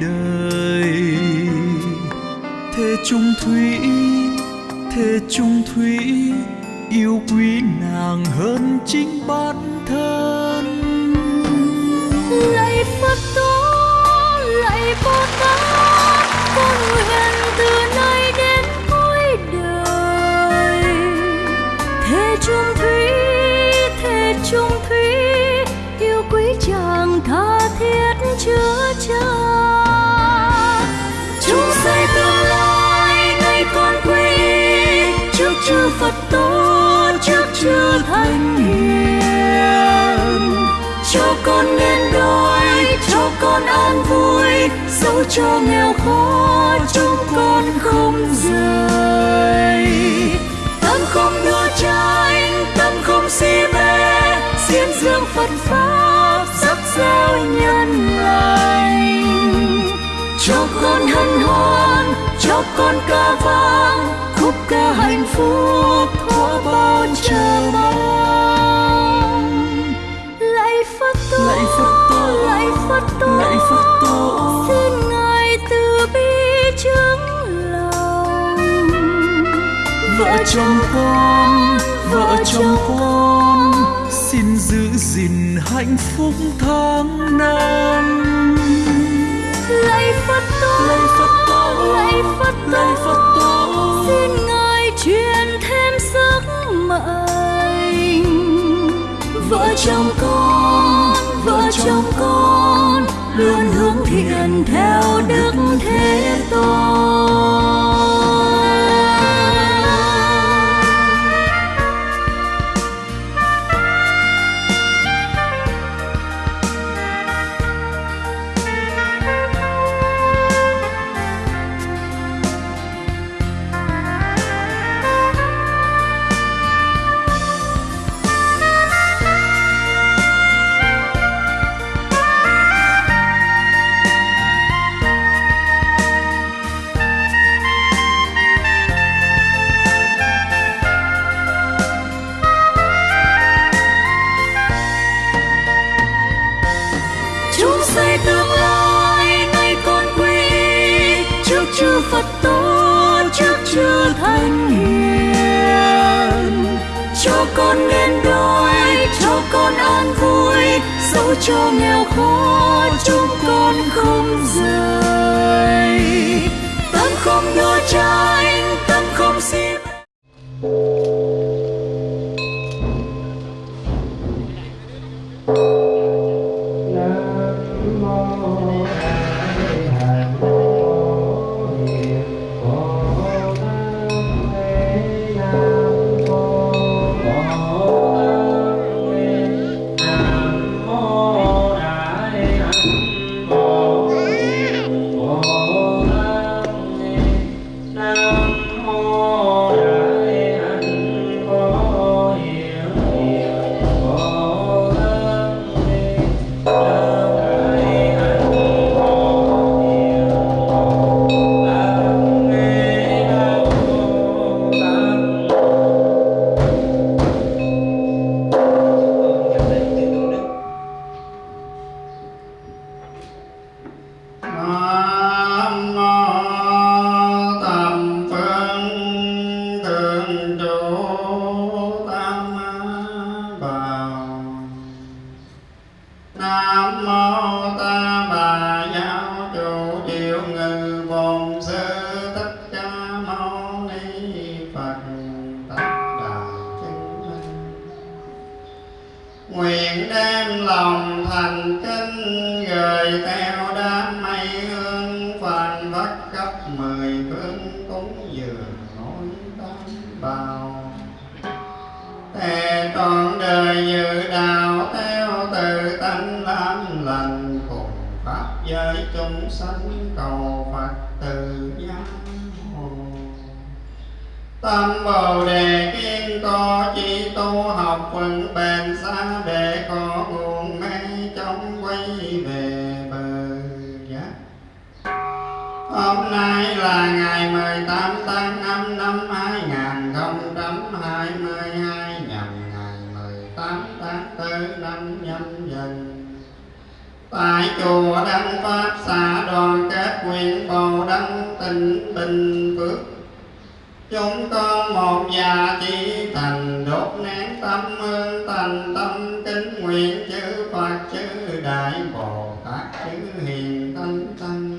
đời. Thế chung thủy thế chung thủy. Con an vui, dẫu cho nghèo khó, chúng con không rời. Tâm không đua tranh tâm không si mê diễn dương phật pháp sắc giao nhân lành. Cho con hân hoan, cho con ca vang, khúc ca hạnh phúc của bao chờ mong Lạy Phật tổ, lạy phật tổ. Lạy Phật tổ. xin ngài từ bi chứng lòng. Vợ chồng con vợ chồng con. xin giữ gìn hạnh phúc tháng năm. Lạy phật tổ lạy phật tổ. lạy phật tổ. Lạy phật tổ. Xin ngài truyền thêm sức mạnh vợ chồng con vợ chồng con luôn hướng thiện theo đức thế tôn. Cho nghèo khó chúng con không rời. Tâm không đôi tranh Nam chữ đại bồ tát, chữ hiền tâm tăng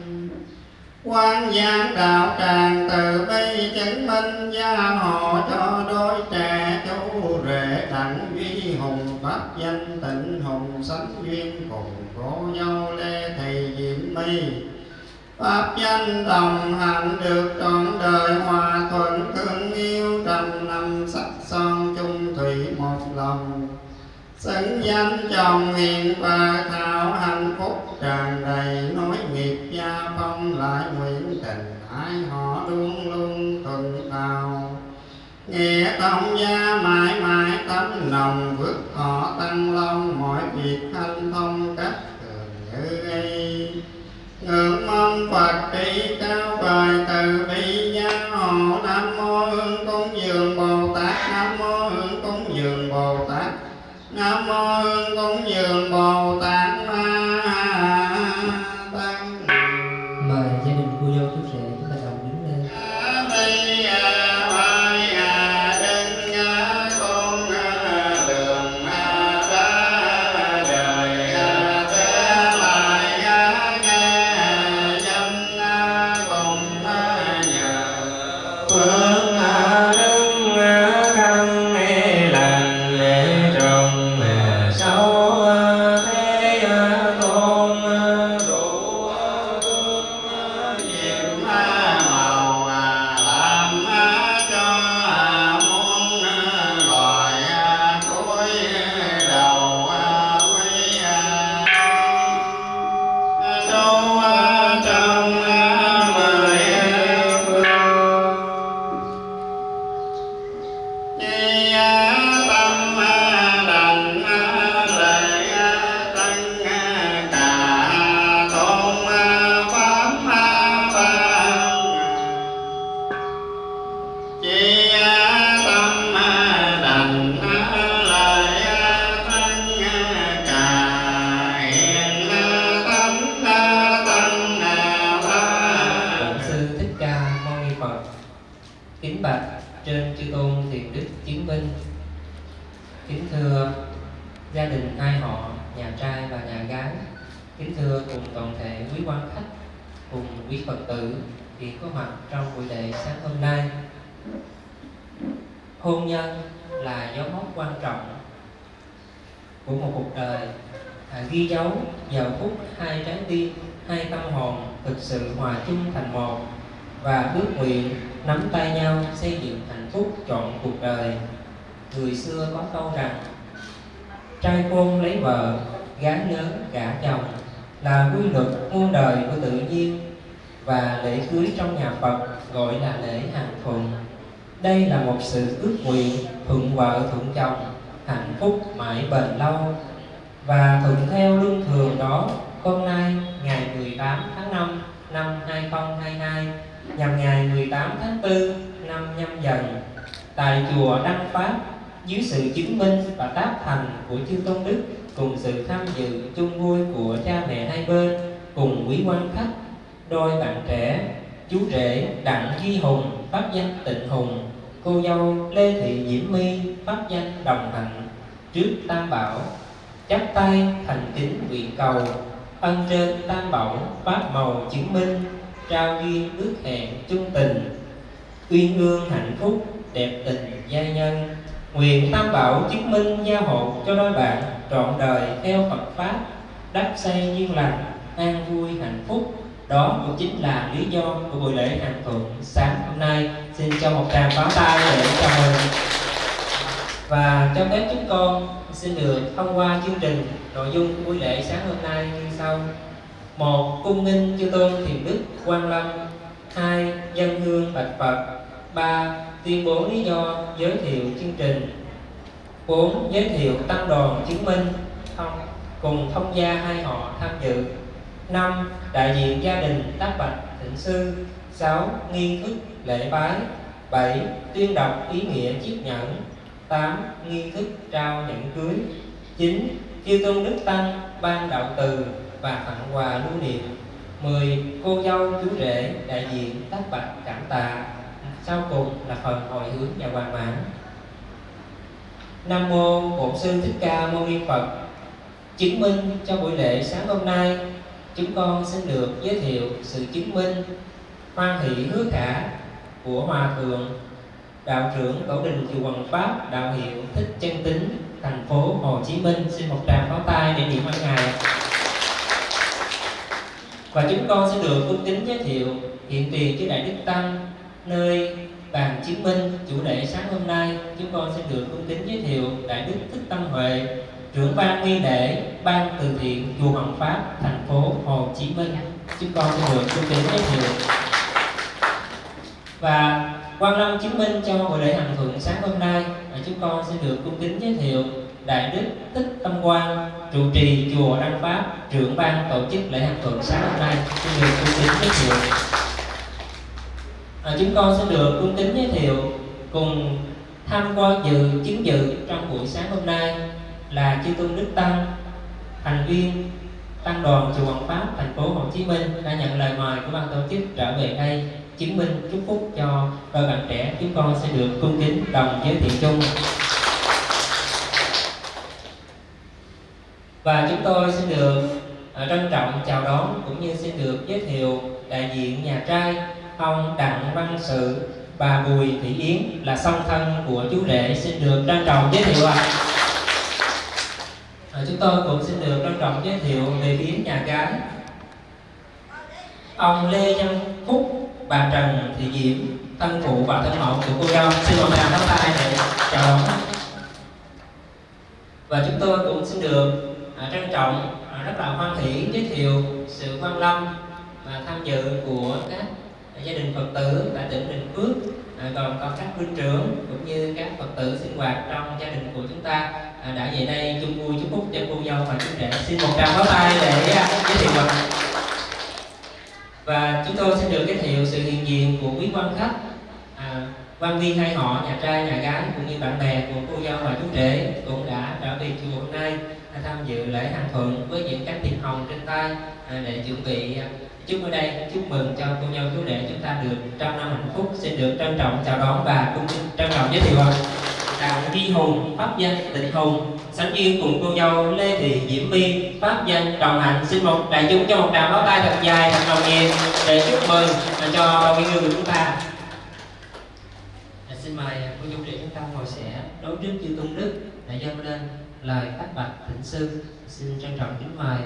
quan giang đạo tràng từ bi chứng minh, gia hộ cho đôi trẻ chú rể đặng duy hùng, pháp danh tịnh hùng, sánh duyên cùng cố nhau lê thầy diệm mi. Pháp danh đồng hành được trọn đời hòa thuận thương xứng chồng hiền và thảo hạnh phúc tràn đầy nối nghiệp gia phong lại nguyện tình ai họ luôn luôn tuần tàu nghĩa tông gia mãi mãi tấm lòng vượt họ tăng long, mọi việc thanh thông cách thường như y. Ngưỡng mong phật trí cao bài từ bi gia hộ nam mô hương cúng dường bồ tát. Nam mô hương cúng dường bồ tát nam mô hương dường bồ tát ma nhau dựng hạnh phúc trọn cuộc đời. Người xưa có câu rằng, trai khôn lấy vợ, gái lớn gả chồng, là quy luật muôn đời của tự nhiên, và lễ cưới trong nhà Phật gọi là lễ hạnh thuận. Đây là một sự ước nguyện thuận vợ thuận chồng, hạnh phúc mãi bền lâu. Và thuận theo luân thường đó, hôm nay, ngày 18 tháng 5 năm 2022 nhằm ngày 18 tháng 4 năm nhâm dần, tại chùa Đăng Pháp, dưới sự chứng minh và tác thành của chư tôn đức cùng sự tham dự chung vui của cha mẹ hai bên cùng quý quan khách, đôi bạn trẻ, chú rể đặng duy hùng, pháp danh tịnh hùng, cô dâu lê thị diễm my, pháp danh đồng hạnh, trước tam bảo, chắp tay thành kính nguyện cầu, ân trên tam bảo pháp màu chứng minh, trao duyên ước hẹn chung tình uyên ương hạnh phúc, đẹp tình gia nhân. Nguyện tam bảo chứng minh gia hộ cho đôi bạn trọn đời theo Phật pháp. Đắp xây duyên lành, an vui, hạnh phúc. Đó cũng chính là lý do của buổi lễ hạnh thuận sáng hôm nay. Xin cho một tràng pháo tay để chào mừng. Và cho phép chúng con xin được thông qua chương trình nội dung của buổi lễ sáng hôm nay như sau. Một, cung nghinh chư tôn thiền đức quan lâm hai, dân hương bạch phật. Ba, tuyên bố lý do giới thiệu chương trình. Bốn, giới thiệu tăng đoàn chứng minh. Thông cùng thông gia hai họ tham dự. Năm, đại diện gia đình tác bạch thịnh sư. Sáu, nghi thức lễ bái. Bảy, tuyên đọc ý nghĩa chiếc nhẫn. Tám, nghi thức trao nhẫn cưới. Chín, chư tôn đức tăng ban đạo từ và tặng quà lưu niệm mười cô dâu chú rể đại diện tác bạch cảm tạ. Sau cùng là phần hồi hướng và hoàn mãn. Nam mô bổn sư thích ca mâu ni phật. Chứng minh cho buổi lễ sáng hôm nay, chúng con xin được giới thiệu sự chứng minh, hoan hỷ hứa khả của hòa thượng, đạo trưởng tổ đình chùa Hoàng Pháp, đạo hiệu thích chân tính thành phố Hồ Chí Minh. Xin một tràng pháo tay để niệm ơn ngài và chúng con sẽ được cung kính giới thiệu hiện tiền chư đại đức tăng, nơi bàn chứng minh chủ đề sáng hôm nay. Chúng con sẽ được cung kính giới thiệu đại đức thích tâm huệ, trưởng ban nghi lễ ban từ thiện chùa Hoàng Pháp, thành phố Hồ Chí Minh. Chúng con sẽ được cung kính giới thiệu. Và quan lâm chứng minh cho buổi lễ hằng thuận sáng hôm nay. Chúng con sẽ được cung kính giới thiệu đại đức thích tâm quang trụ trì chùa đăng pháp trưởng ban tổ chức lễ hằng tuần sáng hôm nay. Xin được cung kính giới thiệu. À, chúng con sẽ được cung kính giới thiệu cùng tham quan dự chứng dự trong buổi sáng hôm nay là chư tôn đức tăng thành viên tăng đoàn chùa Hoàng Pháp thành phố Hồ Chí Minh đã nhận lời mời của ban tổ chức trở về đây chứng minh chúc phúc cho đôi bạn trẻ. Chúng con sẽ được cung kính đồng giới thiệu chung. Và chúng tôi xin được à, trân trọng chào đón cũng như xin được giới thiệu đại diện nhà trai ông đặng văn sự bà bùi thị yến là song thân của chú rể. Xin được trân trọng giới thiệu ạ. À. à, chúng tôi cũng xin được trân trọng giới thiệu về phía nhà gái. Ông lê văn phúc bà trần thị diễm thân phụ và thân mẫu của cô dâu. Xin một tràng pháo tay để chào đón. Và chúng tôi cũng xin được à, trân trọng à, rất là hoan hỷ giới thiệu sự quan lâm và tham dự của các gia đình phật tử tại tỉnh bình phước à, còn có các huynh trưởng cũng như các phật tử sinh hoạt trong gia đình của chúng ta à, đã về đây chung vui chúc phúc cho cô dâu và chú rể. Xin một tràng pháo tay để à, giới thiệu mình và chúng tôi sẽ được giới thiệu sự hiện diện của quý quan khách à, quan viên hai họ, nhà trai, nhà gái, cũng như bạn bè của cô dâu và chú rể cũng đã trở về chùa hôm nay tham dự lễ hàng thuận với những cánh thiệp hồng trên tay à, để chuẩn bị à, chúc ở đây chúc mừng cho cô dâu, chú rể chúng ta được trăm năm hạnh phúc, xin được trân trọng, chào đón và cũng trân trọng giới thiệu đặng vi hùng, pháp danh, tịnh hùng, sánh duyên cùng cô dâu lê thị diễm my, pháp danh, đồng hạnh. Xin một đại chúng cho một tràng pháo tay thật dài, thật nồng nhiệt để chúc mừng à, cho quý người của chúng ta xin mời à, cô dâu trì chúng ta ngồi sẽ đối trước chư tôn đức để dâng lên lời tác bạch thỉnh sư xin trân trọng kính mời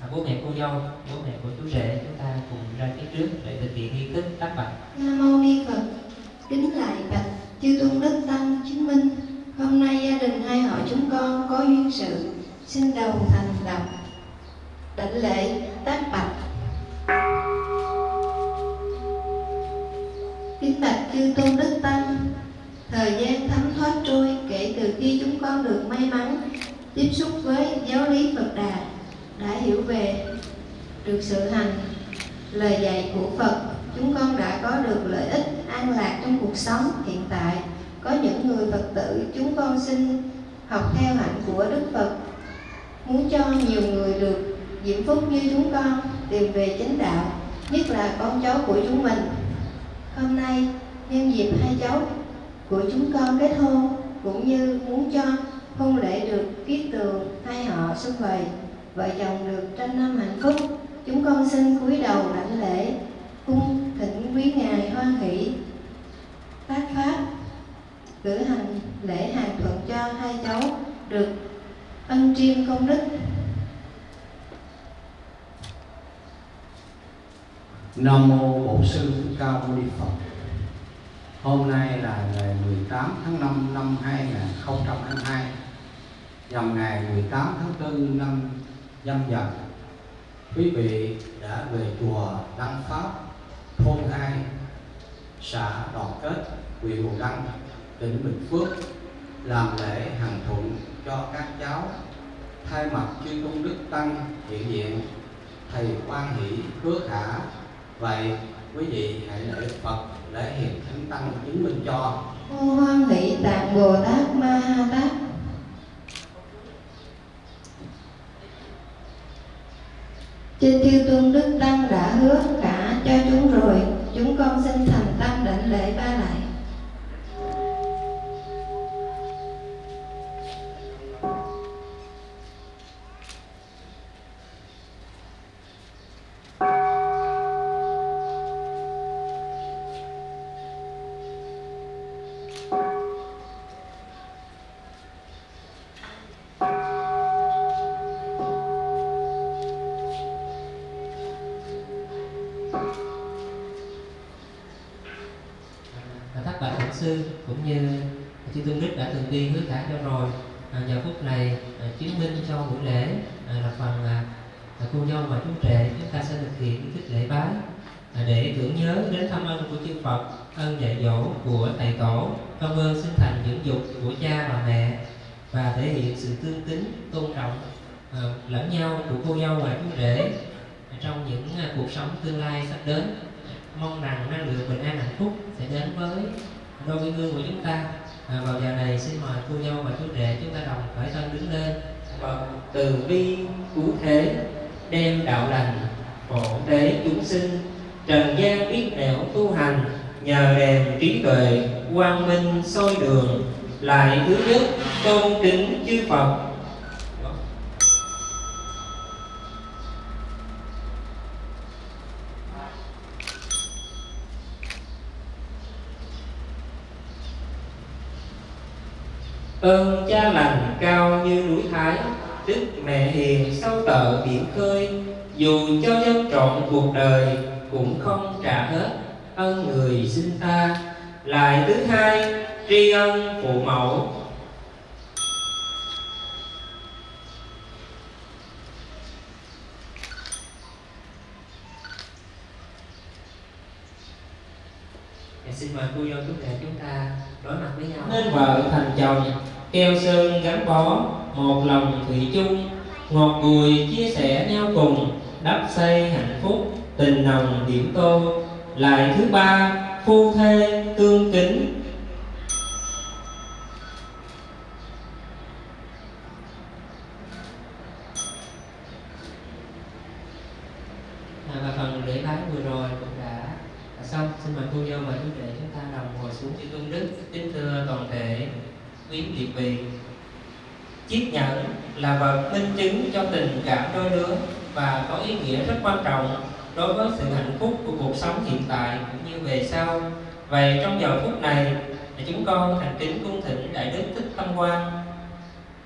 à, bố mẹ cô dâu bố mẹ của chú rể chúng ta cùng ra phía trước để thực hiện nghi thức tác bạch. Nam mô ni phật kính lại bạch chư tôn đức tăng chứng minh. Hôm nay à, gia đình hai họ chúng con có duyên sự xin đầu thành lập đảnh lễ tác bạch. Kính bạch chư tôn đức tăng thời gian thấm thoát trôi kể từ khi chúng con được may mắn, tiếp xúc với giáo lý phật đà, đã hiểu về được sự hành, lời dạy của phật. Chúng con đã có được lợi ích an lạc trong cuộc sống hiện tại. Có những người phật tử, chúng con xin học theo hạnh của đức phật. Muốn cho nhiều người được diễm phúc như chúng con, tìm về chánh đạo, nhất là con cháu của chúng mình. Hôm nay, nhân dịp hai cháu của chúng con kết hôn, cũng như muốn cho hôn lễ được kiết tường hai họ xung vầy vợ chồng được trăm năm hạnh phúc, chúng con xin cúi đầu đảnh lễ, cung thỉnh quý ngài hoan hỷ. Phát pháp cử hành lễ hàng thuận cho hai cháu được ân triêm công đức. Nam mô Bổn sư Thích Ca Mâu Ni Phật. Hôm nay là ngày 18 tháng 5 năm 2022 nhằm ngày 18 tháng 4 năm nhâm dần. Quý vị đã về chùa Đăng Pháp, thôn 2, xã Đoàn Kết, huyện Hồ Đăng, tỉnh Bình Phước làm lễ hàng thuận cho các cháu thay mặt chư tôn đức tăng hiện diện thầy quan hỷ hứa khả vậy quý vị hãy lễ phật để hiện thánh tăng chứng minh cho. Hoan hỷ tạng bồ tát ma ha tát trên thiêu tôn đức tăng đã hứa cả cho chúng rồi, chúng con xin thành tâm đảnh lễ ba lại. Sư cũng như chư tôn đức đã từng đi hứa thả cho rồi. À, giờ phút này à, chứng minh cho buổi lễ à, là phần à, à, cô dâu và chú trẻ chúng ta sẽ thực hiện nghi thức lễ bái. À, để tưởng nhớ đến thăm ân của chư Phật ân dạy dỗ của thầy tổ công ơn sinh thành dưỡng dục của cha và mẹ và thể hiện sự tương kính tôn trọng à, lẫn nhau của cô dâu và chú rể trong những à, cuộc sống tương lai sắp đến. Mong rằng năng lượng bình an hạnh phúc sẽ đến với đôi cái gương của chúng ta. À, vào giờ này xin mời cô dâu và chú rể chúng ta đồng khởi thân đứng lên. Và từ bi cứu thế đem đạo lành phổ tế chúng sinh trần gian biết nẻo tu hành nhờ đèn trí tuệ quang minh soi đường lại thứ nhất tôn kính chư phật. Ơn cha lành cao như núi thái đức mẹ hiền sâu tợ biển khơi. Dù cho dân trọn cuộc đời cũng không trả hết ân người sinh ta. Lại thứ hai tri ân phụ mẫu. Dạ, xin mời cô dâu chú rể chúng ta đối mặt với nhau. Nên vợ thành chồng keo sơn gắn bó, một lòng thủy chung, ngọt bùi chia sẻ nhau cùng, đắp xây hạnh phúc, tình nồng điểm tô. Lại thứ ba, phu thê, tương kính À, và phần lễ bái vừa rồi cũng đã xong xin mời cô dâu và chú rể chúng ta đồng ngồi xuống chữ tôn đức kính thưa toàn thể quý vị vị chiếc nhẫn là vật minh chứng cho tình cảm đôi lứa và có ý nghĩa rất quan trọng đối với sự hạnh phúc của cuộc sống hiện tại cũng như về sau. Vậy trong giờ phút này chúng con thành kính cung thỉnh đại đức thích tâm quan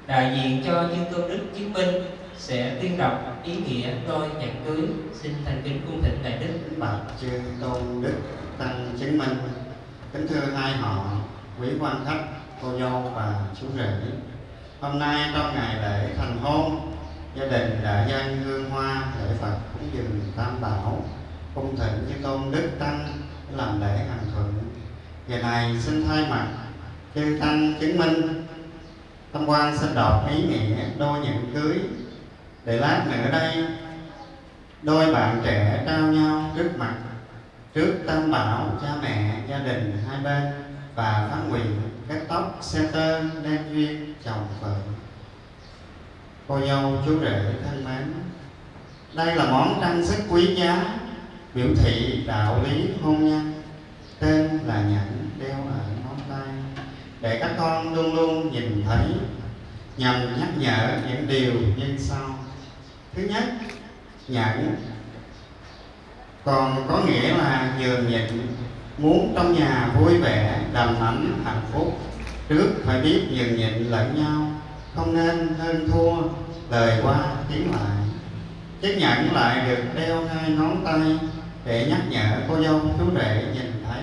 đại diện cho chư tôn đức chứng minh, sẽ tuyên đọc ý nghĩa đôi nhận cưới. Xin thành kính cung thỉnh đại đức. Bạch chư tôn đức tăng chứng minh, kính thưa hai họ, quý quan khách, cô dâu và chú rể hôm nay trong ngày lễ thành hôn, gia đình đã dâng hương hoa lễ phật cúng dường tam bảo, cung thỉnh như tôn đức tăng làm lễ hàng thuận. Ngày này xin thay mặt chư tăng chứng minh. Tâm quan xin đọc ý nghĩa đôi nhận cưới. Để lát nữa đây, đôi bạn trẻ trao nhau trước mặt, trước tam bảo, cha mẹ, gia đình hai bên và phát nguyện cắt tóc, xe tơ, đen duyên chồng vợ cô dâu chú rể thân mến, đây là món trang sức quý giá, biểu thị đạo lý hôn nhân. Tên là nhẫn đeo ở ngón tay. Để các con luôn luôn nhìn thấy, nhằm nhắc nhở những điều như sau. Thứ nhất nhẫn còn có nghĩa là nhường nhịn, muốn trong nhà vui vẻ, đầm ấm, hạnh phúc trước phải biết nhường nhịn lẫn nhau, không nên hơn thua, lời qua tiếng lại. Chiếc nhẫn lại được đeo hai ngón tay, để nhắc nhở cô dâu chú rể nhìn thấy,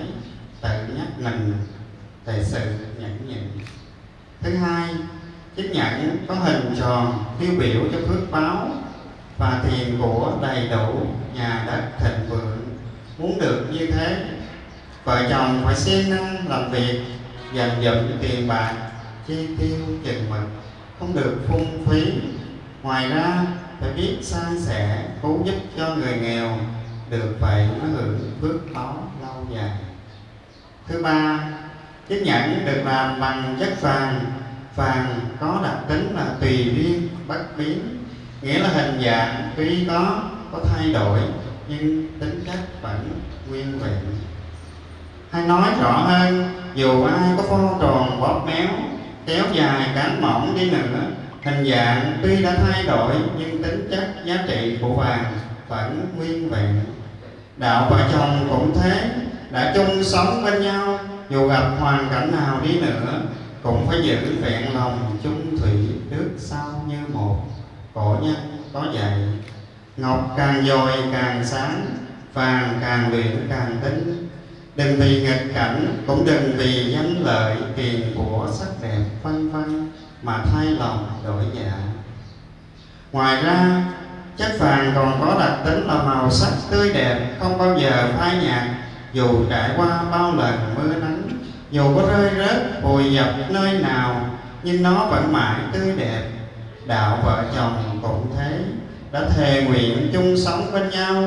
tự nhắc mình về sự nhẫn nhịn. Thứ hai, chiếc nhẫn có hình tròn, tiêu biểu cho phước báo và thiền của đầy đủ nhà đất thịnh vượng. Muốn được như thế, vợ chồng phải siêng năng làm việc dành dụm tiền bạc chi tiêu chừng mực, không được phung phí. Ngoài ra, phải biết san sẻ cứu giúp cho người nghèo được vậy mới hưởng phước báo lâu dài. Thứ ba chiếc nhẫn được làm bằng chất vàng vàng có đặc tính là tùy duyên, bất biến. Nghĩa là hình dạng tuy có có thay đổi, nhưng tính chất vẫn nguyên vẹn. Hay nói rõ hơn dù ai có phong tròn, bóp méo, kéo dài cán mỏng đi nữa, hình dạng tuy đã thay đổi, nhưng tính chất, giá trị của vàng vẫn nguyên vẹn. Đạo vợ chồng cũng thế, đã chung sống bên nhau, dù gặp hoàn cảnh nào đi nữa, cũng phải giữ vẹn lòng chung thủy trước sau như một. Cổ nhân có dạy, ngọc càng dồi càng sáng, vàng càng luyện càng tinh đừng vì nghịch cảnh, cũng đừng vì danh lợi, tiền của sắc đẹp vân vân mà thay lòng đổi dạ ngoài ra, chất vàng còn có đặc tính là màu sắc tươi đẹp, không bao giờ phai nhạt, dù trải qua bao lần mưa nắng, dù có rơi rớt, vùi dập nơi nào, nhưng nó vẫn mãi tươi đẹp. Đạo vợ chồng cũng thế, đã thề nguyện chung sống bên nhau,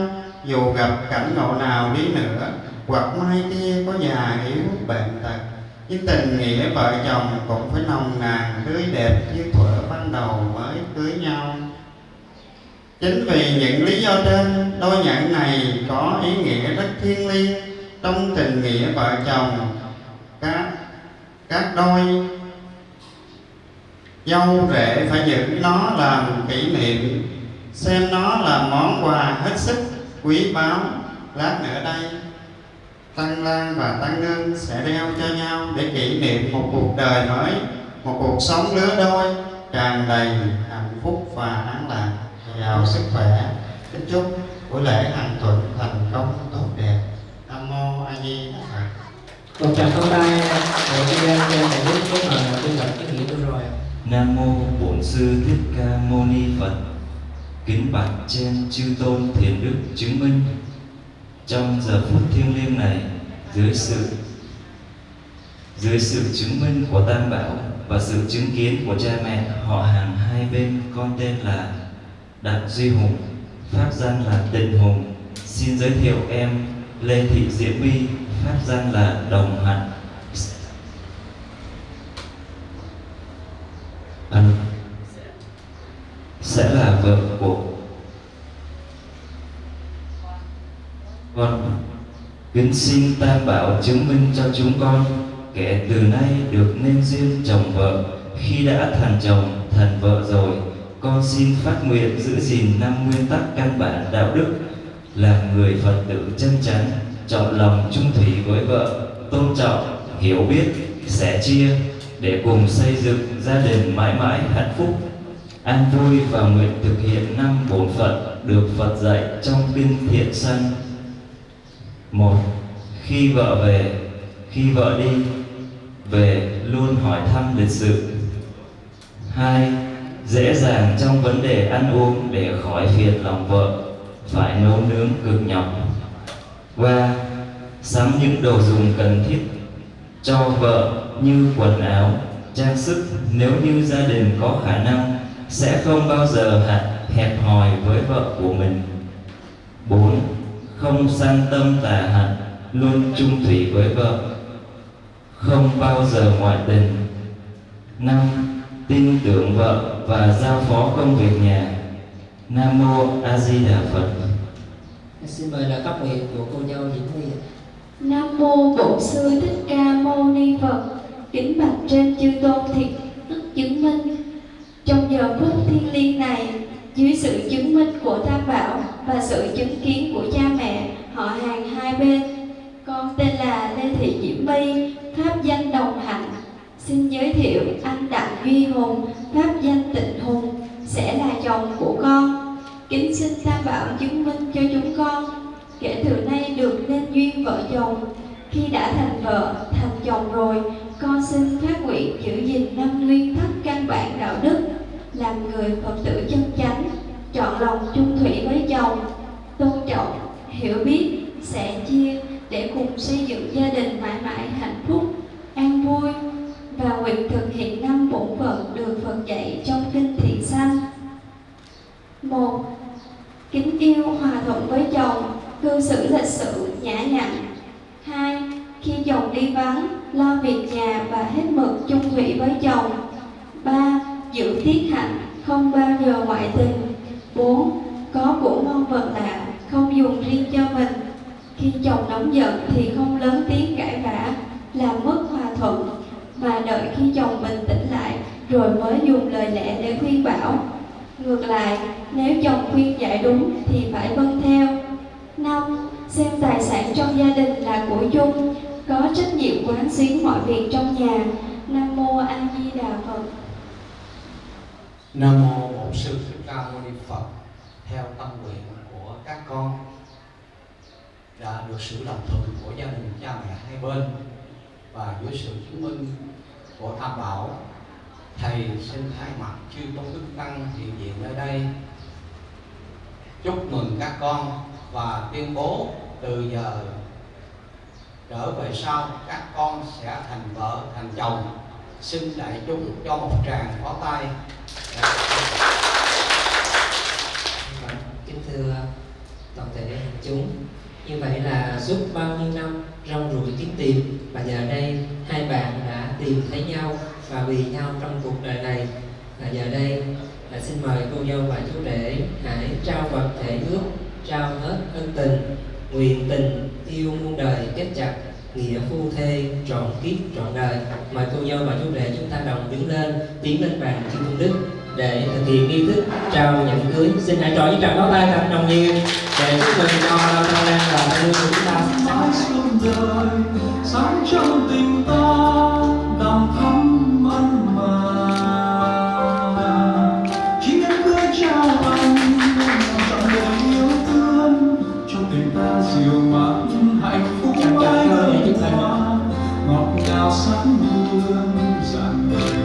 dù gặp cảnh ngộ nào đi nữa hoặc mai kia có già yếu bệnh tật. Nhưng tình nghĩa vợ chồng cũng phải nồng nàn, tươi đẹp như thuở ban đầu mới cưới nhau. Chính vì những lý do trên, đôi nhẫn này có ý nghĩa rất thiêng liêng trong tình nghĩa vợ chồng. Các các đôi dâu rể phải giữ nó làm kỷ niệm, xem nó là món quà hết sức quý báu. Lát nữa đây tăng lan và tăng ngân sẽ đeo cho nhau để kỷ niệm một cuộc đời mới một cuộc sống lứa đôi tràn đầy hạnh phúc và an lạc. Giàu sức khỏe. Kính chúc buổi lễ hạnh thuận thành công tốt đẹp. Nam mô a di đà phật. Một tràng pháo tay để cho em cho thầy biết cái mà tôi gặp cái nghĩa tôi rồi. Nam mô Bổn sư Thích Ca Mâu Ni Phật. Kính bạch trên chư tôn thiền đức chứng minh trong giờ phút thiêng liêng này dưới sự dưới sự chứng minh của Tam Bảo và sự chứng kiến của cha mẹ họ hàng hai bên con tên là Đặng Duy Hùng, pháp danh là Tịnh Hùng. Xin giới thiệu em Lê Thị Diễm My, pháp danh là Đồng Hạnh. À, sẽ là vợ của con. Kính xin tam bảo chứng minh cho chúng con, kẻ từ nay được nên duyên chồng vợ. Khi đã thành chồng, thành vợ rồi, con xin phát nguyện giữ gìn năm nguyên tắc căn bản đạo đức, làm người phật tử chân chắn chọn lòng trung thủy với vợ, tôn trọng, hiểu biết, sẻ chia, để cùng xây dựng gia đình mãi mãi hạnh phúc. An vui và nguyện thực hiện năm bổn phận được Phật dạy trong kinh thiện sanh một, khi vợ về, khi vợ đi, về luôn hỏi thăm lịch sự. Hai, dễ dàng trong vấn đề ăn uống để khỏi phiền lòng vợ, phải nấu nướng cực nhọc. Ba, sắm những đồ dùng cần thiết cho vợ như quần áo, trang sức. Nếu như gia đình có khả năng, sẽ không bao giờ hẹp hòi với vợ của mình. 4. Không sang tâm tà hạnh Luôn chung thủy với vợ Không bao giờ ngoại tình 5. Tin tưởng vợ và giao phó công việc nhà Nam Mô A Di Đà Phật xin mời là cấp nguyện của cô dâu Diễm My Nam mô Bổn sư Thích Ca Mâu Ni Phật. Kính bạch trên chư tôn thiệt đức chứng minh. Trong giờ phút thiêng liêng này, dưới sự chứng minh của Tam Bảo và sự chứng kiến của cha mẹ, họ hàng hai bên, con tên là Lê Thị Diễm My, pháp danh Đồng Hạnh. Xin giới thiệu anh Đặng Duy Hùng, pháp danh Tịnh Hùng, sẽ là chồng của con. Kính xin Tam Bảo chứng minh cho chúng con kể từ nay được nên duyên vợ chồng khi đã thành vợ thành chồng rồi con xin phát nguyện giữ gìn năm nguyên tắc căn bản đạo đức làm người phật tử chân chánh chọn lòng chung thủy với chồng tôn trọng hiểu biết sẻ chia để cùng xây dựng gia đình mãi mãi hạnh phúc, an vui và nguyện thực hiện năm bổn phận được Phật dạy trong kinh thiện sanh một, kính yêu hòa thuận với chồng, cư xử lịch sự, nhã nhặn. Hai, khi chồng đi vắng, lo việc nhà và hết mực chung thủy với chồng. Ba, giữ tiết hạnh, không bao giờ ngoại tình. Bốn, có của ngon vật lạ không dùng riêng cho mình khi chồng nóng giận thì không lớn tiếng cãi vã, làm mất hòa thuận. Mà đợi khi chồng bình tĩnh lại, rồi mới dùng lời lẽ để khuyên bảo, ngược lại, nếu chồng khuyên dạy đúng thì phải vâng theo. Năm, xem tài sản trong gia đình là của chung, có trách nhiệm quán xuyến mọi việc trong nhà. Nam mô a di đà phật. Nam mô Bổn sư Thích Ca Mâu Ni Phật. Theo tâm nguyện của các con đã được sự đồng thuận của gia đình cha mẹ hai bên và dưới sự chứng minh của Tam Bảo, thầy xin thay mặt chư tôn đức tăng hiện diện nơi đây. Chúc mừng các con và tuyên bố từ giờ trở về sau các con sẽ thành vợ thành chồng. Xin đại chúng cho một tràng pháo tay. Kính thưa toàn thể đại chúng như vậy là suốt bao nhiêu năm rong ruổi kiếm tìm, và giờ đây hai bạn đã tìm thấy nhau và vì nhau trong cuộc đời này. Và giờ đây là xin mời cô dâu và chú rể hãy trao vật thể ước, trao hết ân tình, nguyện tình yêu muôn đời kết chặt, nghĩa phu thê trọn kiếp trọn đời. Mời cô dâu và chú rể chúng ta đồng đứng lên, tiến lên bàn kim công đức để thực hiện nghi thức trao nhẫn cưới. Xin hãy trò với tràng pháo tay thật nồng nhiệt để chúc mừng cho thân lan và thân của chúng ta. Mãi suốt đời sống trong tình ta đầm thắm ân mà. Chỉ em cưới trao anh trọn đời yêu thương trong tình ta dịu mát hạnh phúc mãi ta qua ngọt ngào sắc hương dặn đời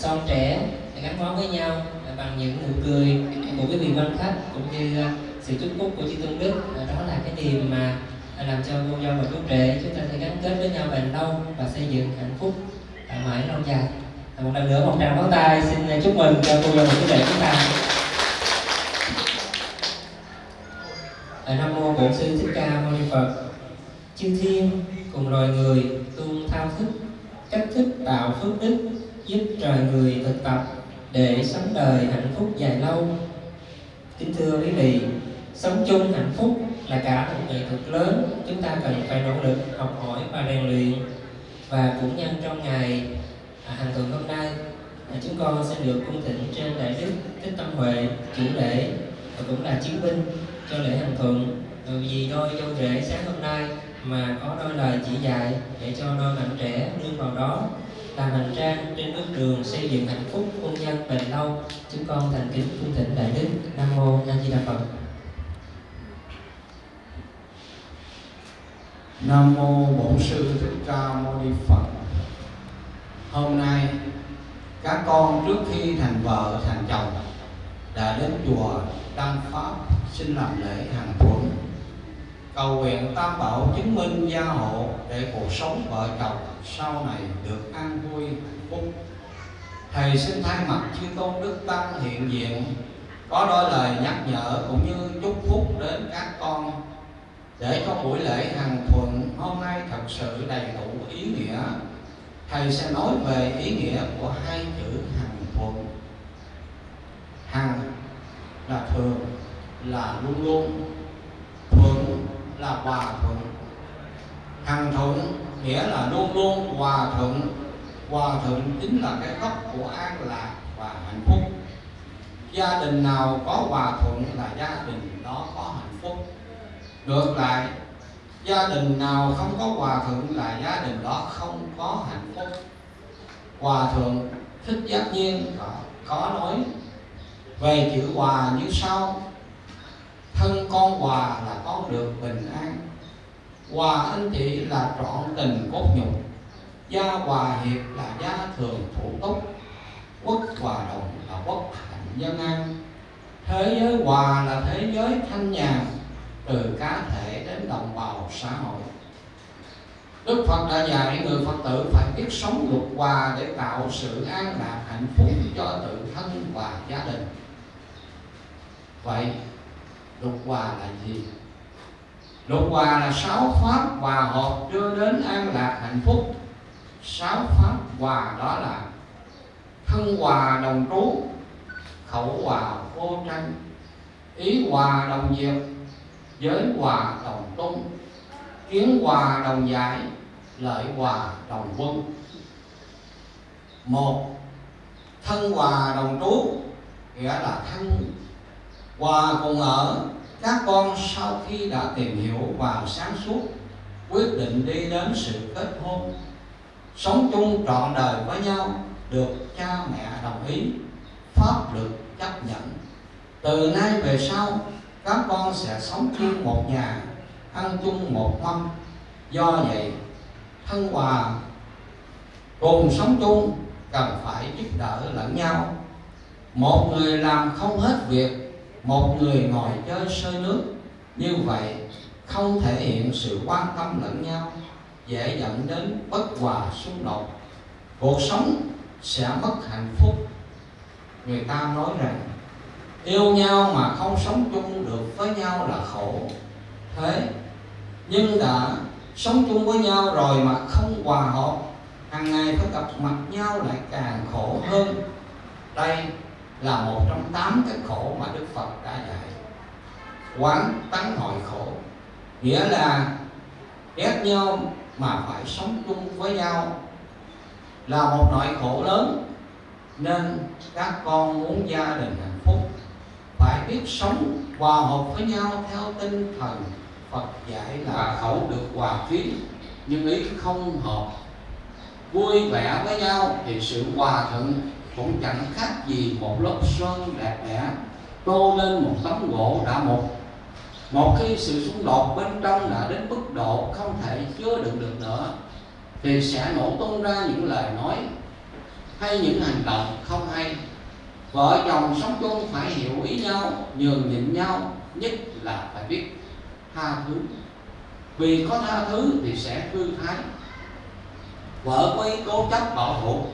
son trẻ à, gắn bó với nhau bằng những nụ cười của quý vị quan khách cũng như à, sự chúc phúc của chư tôn đức. Đó là cái niềm mà làm cho cô dâu và chú rể chúng ta sẽ gắn kết với nhau bền lâu và xây dựng hạnh phúc mãi lâu dài. Một lần nữa một tràng pháo tay xin chúc mừng cho cô dâu và chú rể chúng ta. Nam mô bổn sư thích ca mâu ni phật chư thiên cùng loài người tuôn thao thức cách thức tạo phước đức giúp trời người thực tập để sống đời hạnh phúc dài lâu. Kính thưa quý vị sống chung hạnh phúc là cả một nghệ thuật lớn. Chúng ta cần phải nỗ lực học hỏi và rèn luyện và cũng nhân trong ngày à, hàng tuần hôm nay à, chúng con sẽ được cung thỉnh trên đại đức thích tâm huệ chủ lễ và cũng là chiến binh cho lễ hàng thuận vì đôi dâu rể sáng hôm nay mà có đôi lời chỉ dạy để cho đôi bạn trẻ nương vào đó làm hành trang trên bước đường xây dựng hạnh phúc hôn nhân bền lâu. Chúng con thành kính cung thỉnh đại đức nam mô a di đà phật. Nam mô Bổn sư Thích Ca Mâu Ni Phật. Hôm nay, các con trước khi thành vợ, thành chồng đã đến chùa Đăng Pháp xin làm lễ hàng thuận cầu nguyện tam bảo chứng minh gia hộ để cuộc sống vợ chồng sau này được an vui, hạnh phúc. Thầy xin thay mặt chư tôn đức tăng hiện diện, có đôi lời nhắc nhở cũng như chúc phúc đến các con. Để cho buổi lễ hằng thuận hôm nay thật sự đầy đủ ý nghĩa, thầy sẽ nói về ý nghĩa của hai chữ hằng thuận. Hằng là thường, là luôn luôn. Thuận là hòa thuận. Hằng thuận nghĩa là luôn luôn hòa thuận. Hòa thuận chính là cái gốc của an lạc và hạnh phúc. Gia đình nào có hòa thuận là gia đình đó có hạnh phúc. Ngược lại gia đình nào không có hòa thuận là gia đình đó không có hạnh phúc. Hòa thượng thích giác nhiên có, có nói về chữ hòa như sau thân con hòa là con được bình an. Hòa anh chị là trọn tình cốt nhục, gia hòa hiệp là gia thường thủ túc, quốc hòa đồng là quốc hạnh dân an. Thế giới hòa là thế giới thanh nhàn, từ cá thể đến đồng bào xã hội. Đức Phật đã dạy người Phật tử phải biết sống luật hòa để tạo sự an lạc hạnh phúc cho tự thân và gia đình. Vậy lục hòa là gì? lục hòa là sáu pháp hòa hợp đưa đến an lạc hạnh phúc. Sáu pháp hòa đó là thân hòa đồng trú, khẩu hòa vô tranh, ý hòa đồng diệt, giới hòa đồng tung, kiến hòa đồng giải lợi hòa đồng quân một thân hòa đồng trú nghĩa là thân hòa cùng ở, các con sau khi đã tìm hiểu và sáng suốt, quyết định đi đến sự kết hôn. Sống chung trọn đời với nhau được cha mẹ đồng ý, pháp luật chấp nhận. Từ nay về sau, các con sẽ sống chung một nhà, ăn chung một mâm. Do vậy, thân hòa, cùng sống chung cần phải giúp đỡ lẫn nhau. Một người làm không hết việc một người ngồi chơi sơi nước. Như vậy, không thể hiện sự quan tâm lẫn nhau, dễ dẫn đến bất hòa xung đột. Cuộc sống sẽ mất hạnh phúc. Người ta nói rằng, yêu nhau mà không sống chung được với nhau là khổ. Thế, nhưng đã sống chung với nhau rồi mà không hòa hợp, hàng ngày phải gặp mặt nhau lại càng khổ hơn. Đây là một trong tám cái khổ mà đức phật đã dạy. Quán tánh hội khổ, nghĩa là ghét nhau mà phải sống chung với nhau, là một nỗi khổ lớn nên các con muốn gia đình hạnh phúc, phải biết sống hòa hợp với nhau theo tinh thần Phật dạy là khẩu được hòa khí, nhưng ý không hợp, vui vẻ với nhau thì sự hòa thuận cũng chẳng khác gì một lớp sơn đẹp đẽ tô lên một tấm gỗ đã mục. Một khi sự xung đột bên trong đã đến mức độ không thể chứa đựng được nữa, thì sẽ nổ tung ra những lời nói hay những hành động không hay. Vợ chồng sống chung phải hiểu ý nhau, nhường nhịn nhau, nhất là phải biết tha thứ. Vì có tha thứ thì sẽ thư thái. Vợ có ý cố chấp bảo thủ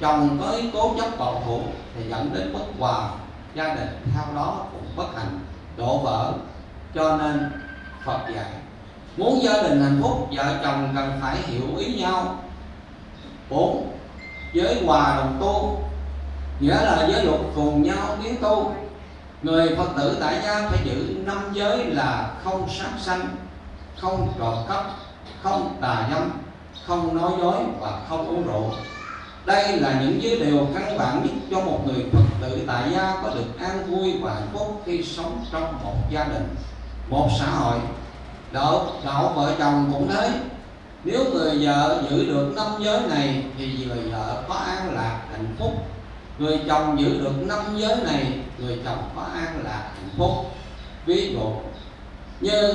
chồng có cố chấp bảo thủ thì dẫn đến bất hòa gia đình. Theo đó cũng bất hạnh, đổ vỡ, cho nên phật dạy, muốn gia đình hạnh phúc, vợ chồng cần phải hiểu ý nhau. Bốn, giới hòa đồng tu, nghĩa là giới luật cùng nhau tiến tu. Người phật tử tại gia phải giữ năm giới là không sát sanh, không trộm cắp, không tà dâm, không nói dối và không uống rượu đây là những giới điều căn bản nhất cho một người phật tử tại gia có được an vui và hạnh phúc khi sống trong một gia đình, một xã hội. Đạo đạo vợ chồng cũng thế. Nếu người vợ giữ được năm giới này thì người vợ có an lạc hạnh phúc. Người chồng giữ được năm giới này, người chồng có an lạc hạnh phúc. Ví dụ, như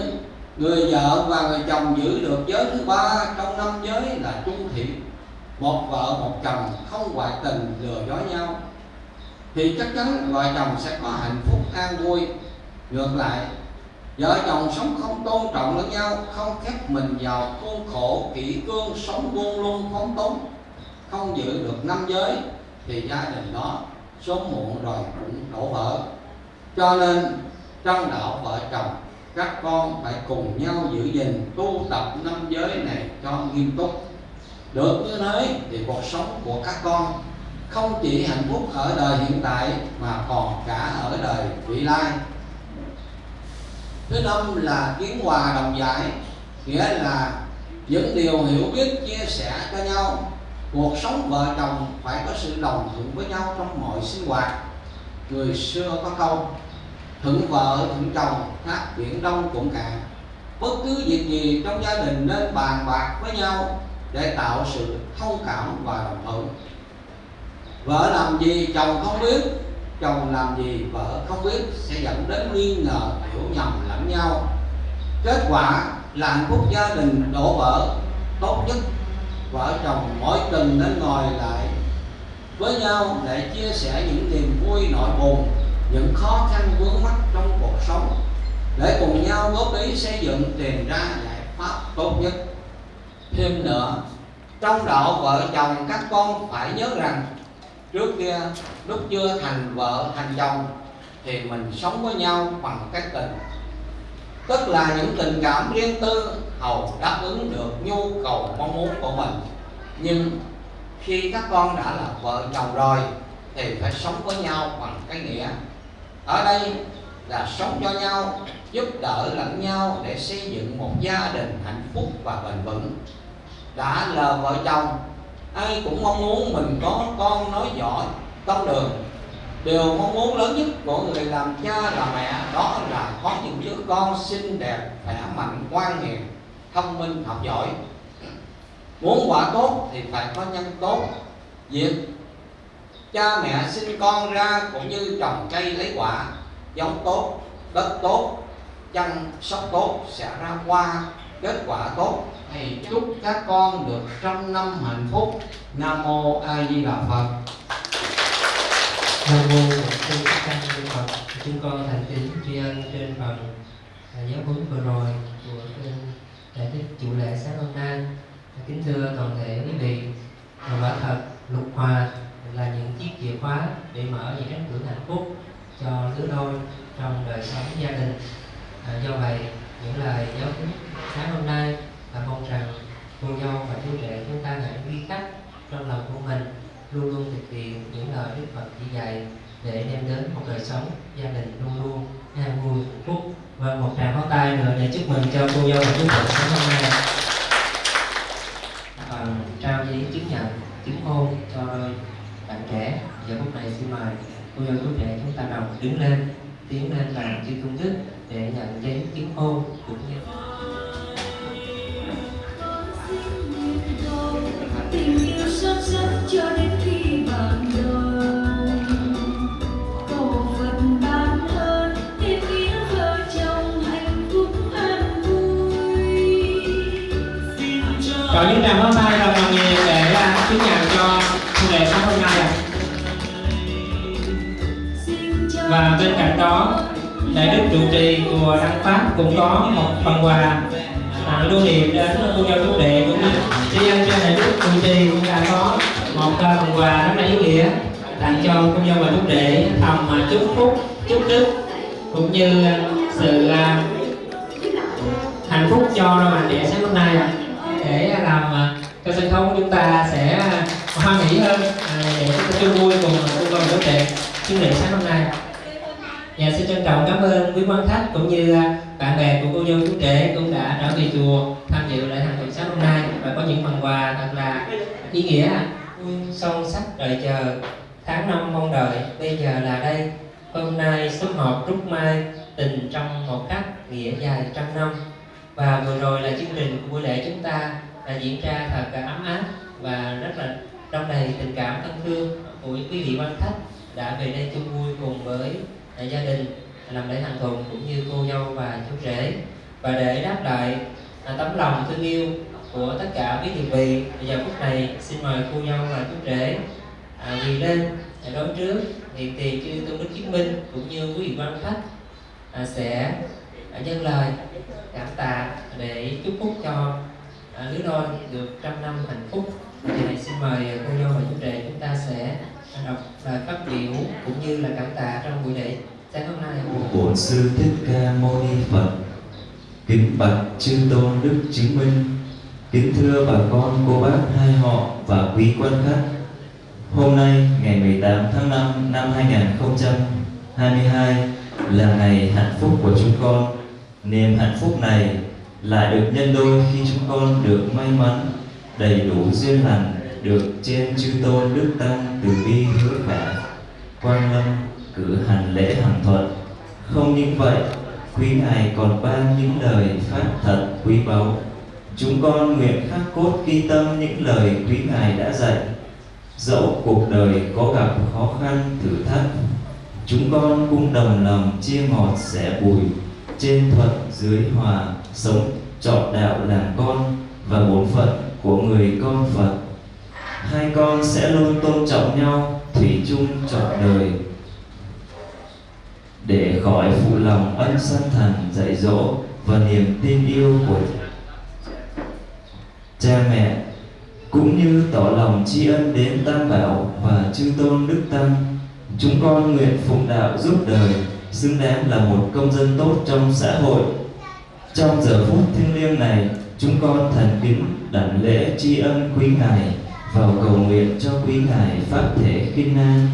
người vợ và người chồng giữ được giới thứ ba trong năm giới là trung thiện một vợ một chồng không ngoại tình lừa dối nhau, thì chắc chắn vợ chồng sẽ có hạnh phúc an vui. Ngược lại, vợ chồng sống không tôn trọng lẫn nhau, không khép mình vào khuôn khổ kỹ cương sống buông luôn phóng túng không giữ được năm giới, thì gia đình đó sớm muộn rồi cũng đổ vỡ. Cho nên, trong đạo vợ chồng, các con phải cùng nhau giữ gìn tu tập năm giới này cho nghiêm túc được như thế thì cuộc sống của các con không chỉ hạnh phúc ở đời hiện tại mà còn cả ở đời vị lai. Thứ năm là kiến hòa đồng giải, nghĩa là những điều hiểu biết chia sẻ cho nhau. Cuộc sống vợ chồng phải có sự đồng thuận với nhau trong mọi sinh hoạt. Người xưa có câu, thuận vợ thuận chồng, khác biển đông cũng cạn bất cứ việc gì trong gia đình nên bàn bạc với nhau để tạo sự thông cảm và đồng thuận. Vợ làm gì, chồng không biết, chồng làm gì, vợ không biết sẽ dẫn đến nghi ngờ, hiểu nhầm lẫn nhau. Kết quả là hạnh phúc gia đình đổ vỡ, tốt nhất vợ chồng mỗi tuần nên ngồi lại với nhau để chia sẻ những niềm vui nỗi buồn, những khó khăn vướng mắt trong cuộc sống. Để cùng nhau góp ý xây dựng, tìm ra giải pháp tốt nhất thêm nữa. Trong đạo vợ chồng, các con phải nhớ rằng, trước kia, lúc chưa thành vợ, thành chồng, thì mình sống với nhau bằng cái tình. Tức là những tình cảm riêng tư, hầu đáp ứng được nhu cầu, mong muốn của mình. Nhưng khi các con đã là vợ chồng rồi, thì phải sống với nhau bằng cái nghĩa, ở đây là sống cho nhau giúp đỡ lẫn nhau để xây dựng một gia đình hạnh phúc và bền vững. Đã là vợ chồng, ai cũng mong muốn mình có con nói giỏi, con đường. Điều mong muốn lớn nhất của người làm cha làm mẹ, đó là có những đứa con xinh đẹp, khỏe mạnh, ngoan hiền, thông minh, học giỏi. Muốn quả tốt thì phải có nhân tốt. Việc cha mẹ sinh con ra cũng như trồng cây lấy quả, giống tốt, đất tốt chăm sóc tốt sẽ ra qua kết quả tốt thầy chúc các con được trăm năm hạnh phúc nam mô a di đà phật Nam mô Bổn Sư Thích Ca Ni Phật. Chúng con thành kính tri ân trên phần à, giáo huấn vừa rồi của đại đức chủ lễ sáng hôm nay. Kính thưa toàn thể quý vị, và quả thật lục hòa là những chiếc chìa khóa để mở những cánh cửa hạnh phúc cho lứa đôi trong đời sống gia đình. À, do vậy, những lời giáo huấn sáng hôm nay là mong rằng cô dâu và chú rể chúng ta hãy ghi khắc trong lòng của mình luôn luôn thực hiện những lời Đức Phật chỉ dạy để đem đến một đời sống gia đình luôn luôn an vui hạnh phúc. Và một tràng pháo tay nữa để chúc mừng cho cô dâu và chú rể sáng hôm nay. Bằng trao giấy chứng nhận chứng hôn cho đôi bạn trẻ. Giờ phút này xin mời cô dâu chú rể chúng ta đồng đứng lên tiến lên làm chư công đức để nhận giấy chứng hôn cũng như tình yêu son sắt cho đến khi bạn đời cầu phật ban ơn trụ trì chùa đăng pháp cũng có một phần quà tặng lưu niệm đến cô giáo chú đệ cũng như tri ân cho đại đức trụ trì cũng đã có một à, phần quà rất là ý nghĩa tặng cho cô giáo và chú đệ thầm mà chúc phúc, chúc đức, cũng như sự à, hạnh phúc cho đôi bạn trẻ sáng hôm nay để làm cho sân khấu của chúng ta sẽ hoan hỷ hơn để chúng ta chung vui cùng cô dâu và chú đệ. Chú đệ sáng hôm nay Dạ xin trân trọng cảm ơn quý quan khách cũng như à, bạn bè của cô dâu chú rể cũng đã trở về chùa tham dự lễ hành tuần sáng hôm nay và có những phần quà thật là ý nghĩa. Son sắc đợi chờ tháng năm mong đợi, bây giờ là đây. Hôm nay số họp trúc mai, tình trong một cách nghĩa dài trăm năm. Và vừa rồi là chương trình của buổi lễ chúng ta là diễn ra thật là ấm áp và rất là trong đầy tình cảm thân thương của quý vị quan khách đã về đây chung vui cùng với gia đình làm lễ thành thuận cũng như cô dâu và chú rể. Và để đáp lại à, tấm lòng thương yêu của tất cả quý thiền vị bây giờ phút này xin mời cô dâu và chú rể à, quỳ lên đón trước hiện tiền chư tôn đức chứng minh cũng như quý vị quan khách à, sẽ à, lời cảm tạ để chúc phúc cho à, lứa đôi được trăm năm hạnh phúc. Thì này xin mời cô dâu và chú rể chúng ta sẽ đọc lời phát biểu cũng như là cảm tạ trong buổi lễ sáng hôm nay Bổn sư Thích Ca Mâu Ni Phật. Kính bạch chư tôn đức chứng minh. Kính thưa bà con, cô bác hai họ và quý quan khách. Hôm nay ngày 18 tháng 5 năm 2022 là ngày hạnh phúc của chúng con. Niềm hạnh phúc này lại được nhân đôi khi chúng con được may mắn đầy đủ duyên lành được trên chư tôn đức tăng từ bi hứa khả quan lâm cử hành lễ hằng thuận. Không những vậy, quý ngài còn ban những lời pháp thật quý báu. Chúng con nguyện khắc cốt ghi tâm những lời quý ngài đã dạy. Dẫu cuộc đời có gặp khó khăn, thử thách, chúng con cũng đồng lòng chia ngọt sẻ bùi. Trên thuận dưới hòa sống trọn đạo làm con và bổn phận của người con phật hai con sẽ luôn tôn trọng nhau thủy chung trọn đời để khỏi phụ lòng ân sanh thần dạy dỗ và niềm tin yêu của cha mẹ cũng như tỏ lòng tri ân đến Tam Bảo và Chư Tôn Đức Tăng. Chúng con nguyện phụng đạo giúp đời, xứng đáng là một công dân tốt trong xã hội. Trong giờ phút thiêng liêng này, chúng con thành kính đảnh lễ tri ân quý Ngài vào cầu nguyện cho quý Ngài Pháp Thể Kinh An.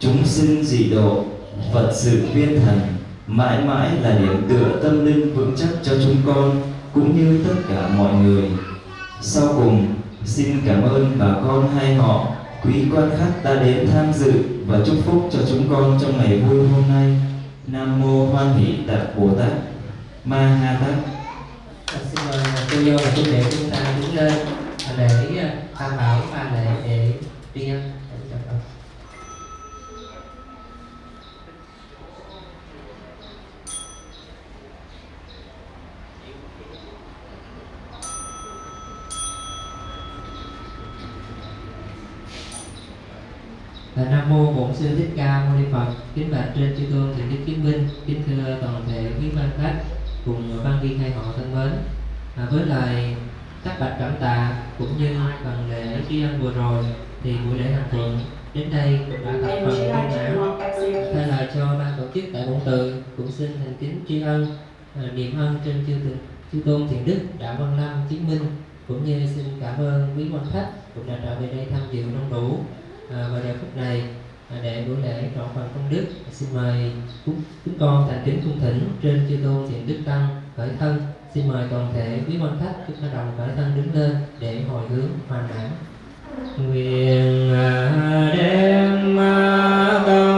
Chúng sinh dị độ, Phật sự viên thành, mãi mãi là điểm tựa tâm linh vững chắc cho chúng con cũng như tất cả mọi người. Sau cùng, xin cảm ơn bà con hai họ, quý quan khách đã đến tham dự và chúc phúc cho chúng con trong ngày vui hôm nay. Nam mô Hoan Hỷ tạc Bồ Tát, Ma Ha Tát. À, xin mời cô dâu và chú rể chúng ta đứng lên để à, tham bảo ba để để tri ân. Dạ. Là Nam mô Bổn sư Thích Ca Mâu Ni Phật. Kính bạch trên chư tôn thượng đức kính minh kính thưa toàn thể quý văn khách cùng ban viên hai họ thân mến. À, với lời các bạch cảm tạ cũng như phần lễ tri ân vừa rồi thì buổi lễ hành thiện đến đây cũng đã tập phần viên mãn. Thay lời cho ban tổ chức tại Bổn tự cũng xin thành kính tri ân niềm niệm ân trên chư thượng chư tôn thiện đức đã văn lâm chứng minh cũng như xin cảm ơn quý quan khách cũng đã trở về đây tham dự đông đủ à, vào giờ phút này à, để buổi lễ trọn phần công đức xin mời chúng, chúng con thành kính cung thỉnh trên chư tôn thiện đức tăng khởi thân xin mời toàn thể quý quan khách chúng ta đồng khởi thân đứng lên để hồi hướng hoàn mãn nguyện à, đem tâm à,